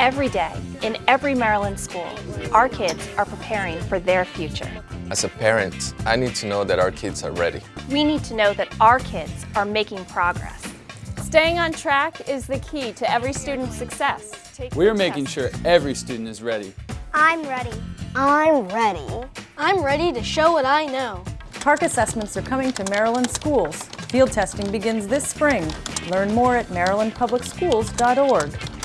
Every day, in every Maryland school, our kids are preparing for their future. As a parent, I need to know that our kids are ready. We need to know that our kids are making progress. Staying on track is the key to every student's success. We are making sure every student is ready. I'm ready. I'm ready. I'm ready to show what I know. PARCC assessments are coming to Maryland schools. Field testing begins this spring. Learn more at marylandpublicschools.org.